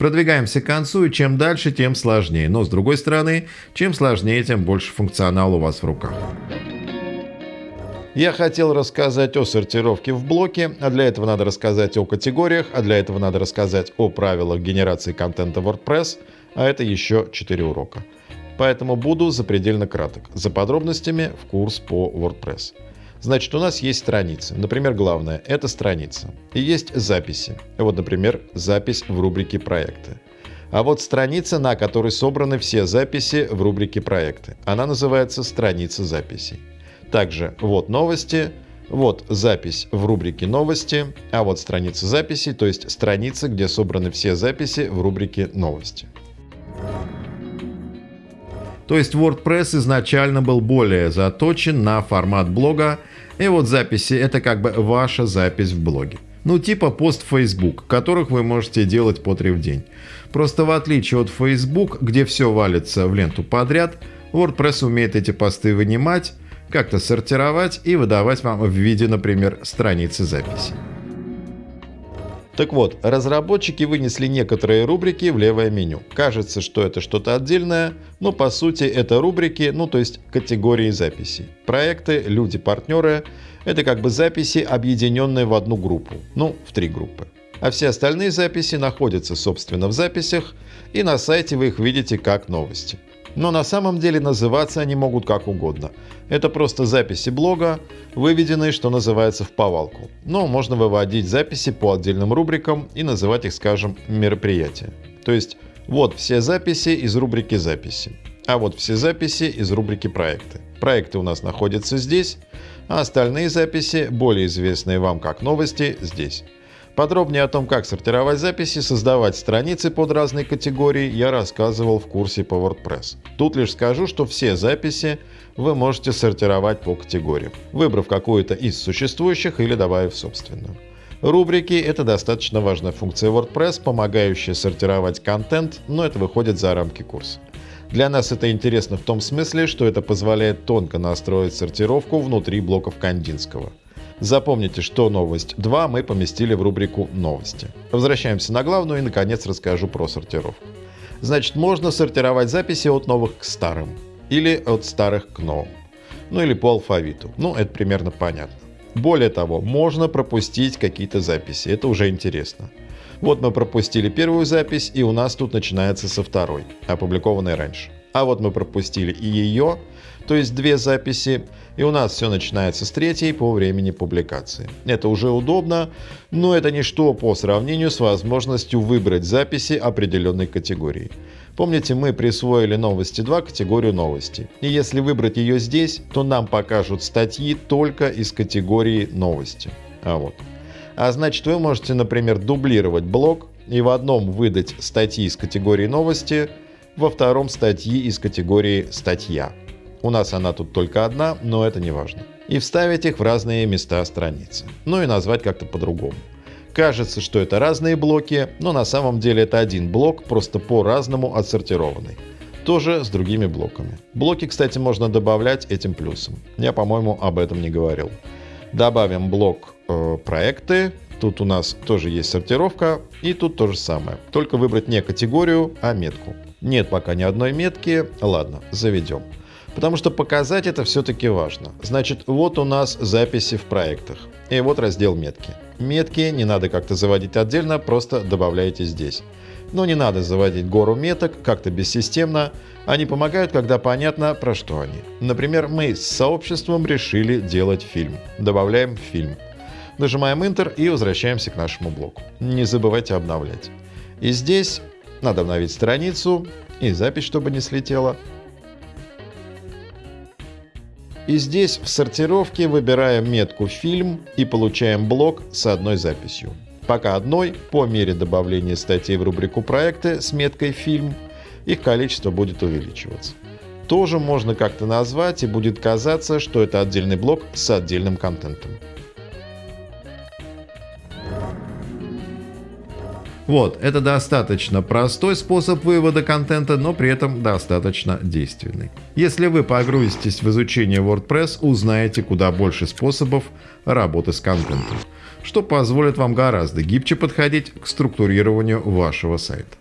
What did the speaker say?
Продвигаемся к концу, и чем дальше, тем сложнее. Но с другой стороны, чем сложнее, тем больше функционала у вас в руках. Я хотел рассказать о сортировке в блоке, а для этого надо рассказать о категориях, а для этого надо рассказать о правилах генерации контента WordPress, а это еще 4 урока. Поэтому буду запредельно краток. За подробностями в курс по WordPress. Значит, у нас есть страницы. Например, главное – это страница. И есть записи. Вот, например, запись в рубрике «Проекты». А вот страница, на которой собраны все записи в рубрике «Проекты». Она называется «Страница записей». Также вот новости, вот запись в рубрике «Новости», а вот страница записи, то есть страница, где собраны все записи в рубрике «Новости». То есть WordPress изначально был более заточен на формат блога, и вот записи — это как бы ваша запись в блоге. Ну типа пост Facebook, которых вы можете делать по три в день. Просто в отличие от Facebook, где все валится в ленту подряд, WordPress умеет эти посты вынимать, как-то сортировать и выдавать вам в виде, например, страницы записи. Так вот, разработчики вынесли некоторые рубрики в левое меню. Кажется, что это что-то отдельное, но по сути это рубрики, ну то есть категории записей. Проекты, люди, партнеры — это как бы записи, объединенные в одну группу, ну в три группы. А все остальные записи находятся, собственно, в записях, и на сайте вы их видите как новости. Но на самом деле называться они могут как угодно. Это просто записи блога, выведенные, что называется, в повалку. Но можно выводить записи по отдельным рубрикам и называть их, скажем, мероприятия. То есть вот все записи из рубрики «Записи», а вот все записи из рубрики «Проекты». Проекты у нас находятся здесь, а остальные записи, более известные вам как новости, здесь. Подробнее о том, как сортировать записи, создавать страницы под разные категории, я рассказывал в курсе по WordPress. Тут лишь скажу, что все записи вы можете сортировать по категориям, выбрав какую-то из существующих или добавив собственную. Рубрики — это достаточно важная функция WordPress, помогающая сортировать контент, но это выходит за рамки курса. Для нас это интересно в том смысле, что это позволяет тонко настроить сортировку внутри блоков Кандинского. Запомните, что новость 2 мы поместили в рубрику «Новости». Возвращаемся на главную и, наконец, расскажу про сортировку. Значит, можно сортировать записи от новых к старым. Или от старых к новым. Ну или по алфавиту. Ну, это примерно понятно. Более того, можно пропустить какие-то записи. Это уже интересно. Вот мы пропустили первую запись, и у нас тут начинается со второй, опубликованной раньше. А вот мы пропустили и ее, то есть две записи, и у нас все начинается с третьей по времени публикации. Это уже удобно, но это ничто по сравнению с возможностью выбрать записи определенной категории. Помните, мы присвоили новости 2 категорию новости. И если выбрать ее здесь, то нам покажут статьи только из категории новости. А вот. А значит, вы можете, например, дублировать блок и в одном выдать статьи из категории новости, во втором статьи из категории статья. У нас она тут только одна, но это не важно. И вставить их в разные места страницы. Ну и назвать как-то по-другому. Кажется, что это разные блоки, но на самом деле это один блок, просто по-разному отсортированный. Тоже с другими блоками. Блоки, кстати, можно добавлять этим плюсом. Я, по-моему, об этом не говорил. Добавим блок э, проекты. Тут у нас тоже есть сортировка. И тут то же самое. Только выбрать не категорию, а метку. Нет пока ни одной метки. Ладно, заведем. Потому что показать это все-таки важно. Значит, вот у нас записи в проектах. И вот раздел метки. Метки не надо как-то заводить отдельно, просто добавляйте здесь. Но не надо заводить гору меток как-то бессистемно. Они помогают, когда понятно, про что они. Например, мы с сообществом решили делать фильм. Добавляем фильм. Нажимаем Enter и возвращаемся к нашему блоку. Не забывайте обновлять. И здесь надо обновить страницу и запись, чтобы не слетела. И здесь в сортировке выбираем метку «Фильм» и получаем блок с одной записью. Пока одной, по мере добавления статей в рубрику «Проекты» с меткой «Фильм» их количество будет увеличиваться. Тоже можно как-то назвать и будет казаться, что это отдельный блок с отдельным контентом. Вот, это достаточно простой способ вывода контента, но при этом достаточно действенный. Если вы погрузитесь в изучение WordPress, узнаете куда больше способов работы с контентом, что позволит вам гораздо гибче подходить к структурированию вашего сайта.